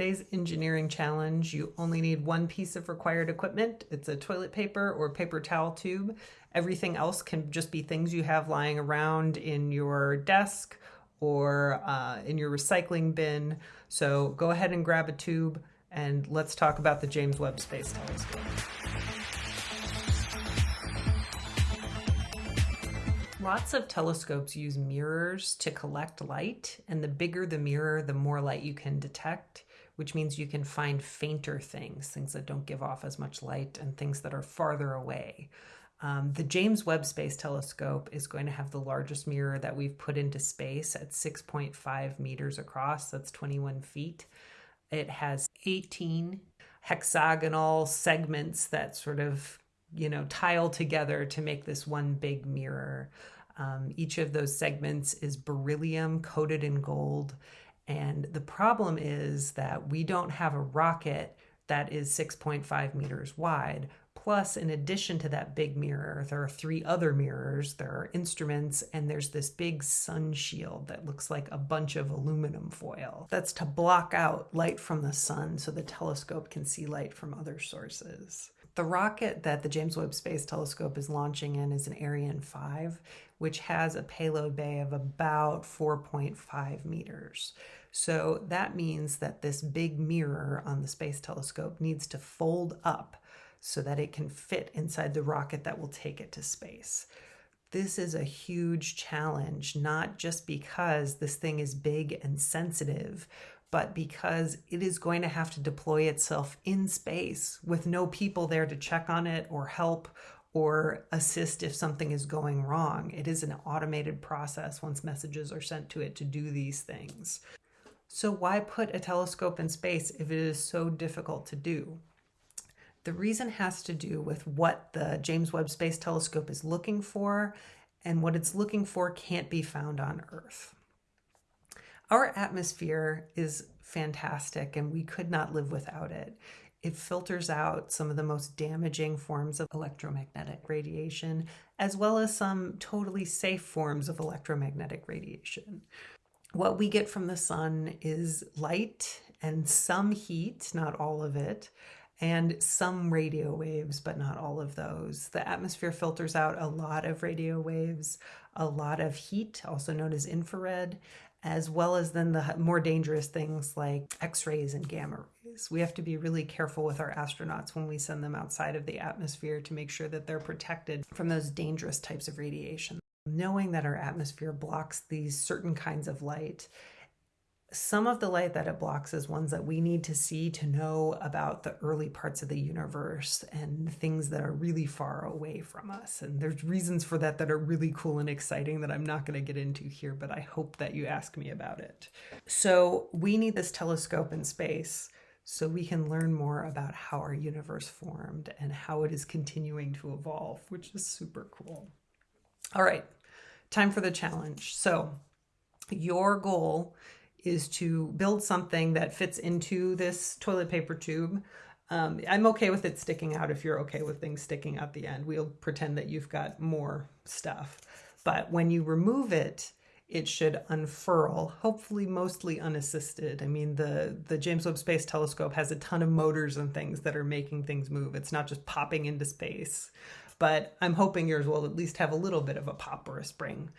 today's engineering challenge, you only need one piece of required equipment. It's a toilet paper or paper towel tube. Everything else can just be things you have lying around in your desk or uh, in your recycling bin. So go ahead and grab a tube and let's talk about the James Webb Space Telescope. Lots of telescopes use mirrors to collect light, and the bigger the mirror, the more light you can detect, which means you can find fainter things, things that don't give off as much light, and things that are farther away. Um, the James Webb Space Telescope is going to have the largest mirror that we've put into space at 6.5 meters across, that's 21 feet. It has 18 hexagonal segments that sort of you know, tile together to make this one big mirror. Um, each of those segments is beryllium coated in gold. And the problem is that we don't have a rocket that is 6.5 meters wide. Plus, in addition to that big mirror, there are three other mirrors, there are instruments, and there's this big sun shield that looks like a bunch of aluminum foil. That's to block out light from the sun so the telescope can see light from other sources. The rocket that the James Webb Space Telescope is launching in is an Ariane 5, which has a payload bay of about 4.5 meters. So that means that this big mirror on the Space Telescope needs to fold up so that it can fit inside the rocket that will take it to space. This is a huge challenge, not just because this thing is big and sensitive, but because it is going to have to deploy itself in space with no people there to check on it or help or assist if something is going wrong. It is an automated process once messages are sent to it to do these things. So, why put a telescope in space if it is so difficult to do? The reason has to do with what the James Webb Space Telescope is looking for, and what it's looking for can't be found on Earth. Our atmosphere is fantastic and we could not live without it. It filters out some of the most damaging forms of electromagnetic radiation, as well as some totally safe forms of electromagnetic radiation. What we get from the sun is light and some heat, not all of it, and some radio waves, but not all of those. The atmosphere filters out a lot of radio waves, a lot of heat, also known as infrared, as well as then the more dangerous things like x-rays and gamma rays. We have to be really careful with our astronauts when we send them outside of the atmosphere to make sure that they're protected from those dangerous types of radiation. Knowing that our atmosphere blocks these certain kinds of light some of the light that it blocks is ones that we need to see to know about the early parts of the universe and things that are really far away from us. And there's reasons for that that are really cool and exciting that I'm not going to get into here, but I hope that you ask me about it. So we need this telescope in space so we can learn more about how our universe formed and how it is continuing to evolve, which is super cool. All right, time for the challenge. So your goal is to build something that fits into this toilet paper tube. Um, I'm okay with it sticking out if you're okay with things sticking out the end. We'll pretend that you've got more stuff. But when you remove it, it should unfurl, hopefully mostly unassisted. I mean, the, the James Webb Space Telescope has a ton of motors and things that are making things move. It's not just popping into space. But I'm hoping yours will at least have a little bit of a pop or a spring.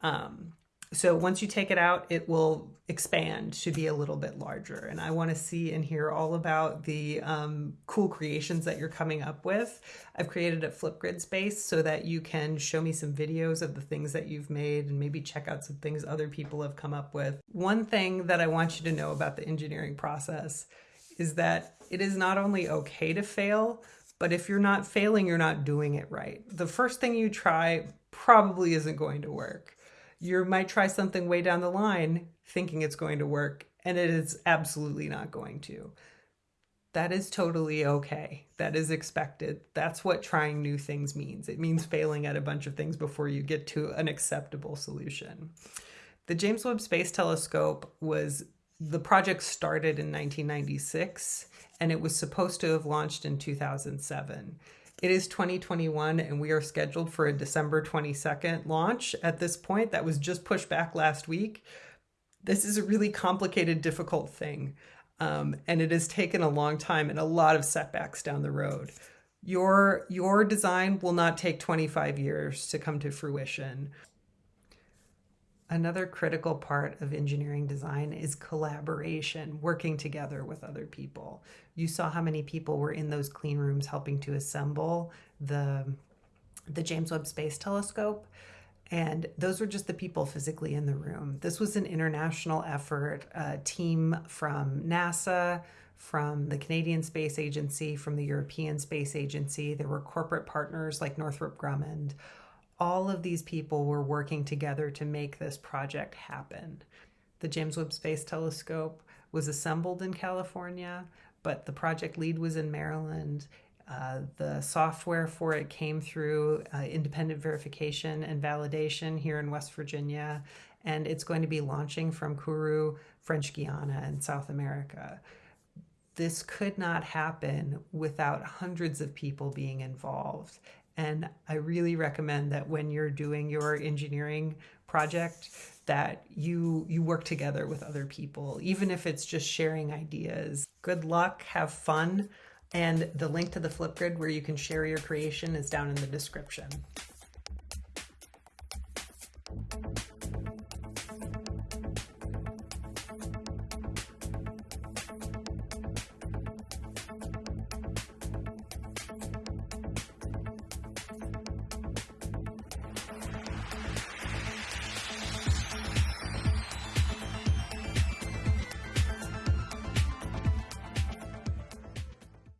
Um, so once you take it out, it will expand to be a little bit larger. And I want to see and hear all about the um, cool creations that you're coming up with. I've created a Flipgrid space so that you can show me some videos of the things that you've made and maybe check out some things other people have come up with. One thing that I want you to know about the engineering process is that it is not only okay to fail, but if you're not failing, you're not doing it right. The first thing you try probably isn't going to work you might try something way down the line thinking it's going to work and it is absolutely not going to. That is totally okay. That is expected. That's what trying new things means. It means failing at a bunch of things before you get to an acceptable solution. The James Webb Space Telescope was the project started in 1996 and it was supposed to have launched in 2007. It is 2021 and we are scheduled for a December 22nd launch at this point. That was just pushed back last week. This is a really complicated, difficult thing. Um, and it has taken a long time and a lot of setbacks down the road. Your your design will not take 25 years to come to fruition. Another critical part of engineering design is collaboration, working together with other people. You saw how many people were in those clean rooms helping to assemble the the James Webb Space Telescope. And those were just the people physically in the room. This was an international effort, a team from NASA, from the Canadian Space Agency, from the European Space Agency. There were corporate partners like Northrop Grumman. All of these people were working together to make this project happen. The James Webb Space Telescope was assembled in California, but the project lead was in Maryland. Uh, the software for it came through uh, independent verification and validation here in West Virginia, and it's going to be launching from Kourou, French Guiana, in South America. This could not happen without hundreds of people being involved. And I really recommend that when you're doing your engineering project, that you you work together with other people, even if it's just sharing ideas. Good luck, have fun. And the link to the Flipgrid where you can share your creation is down in the description.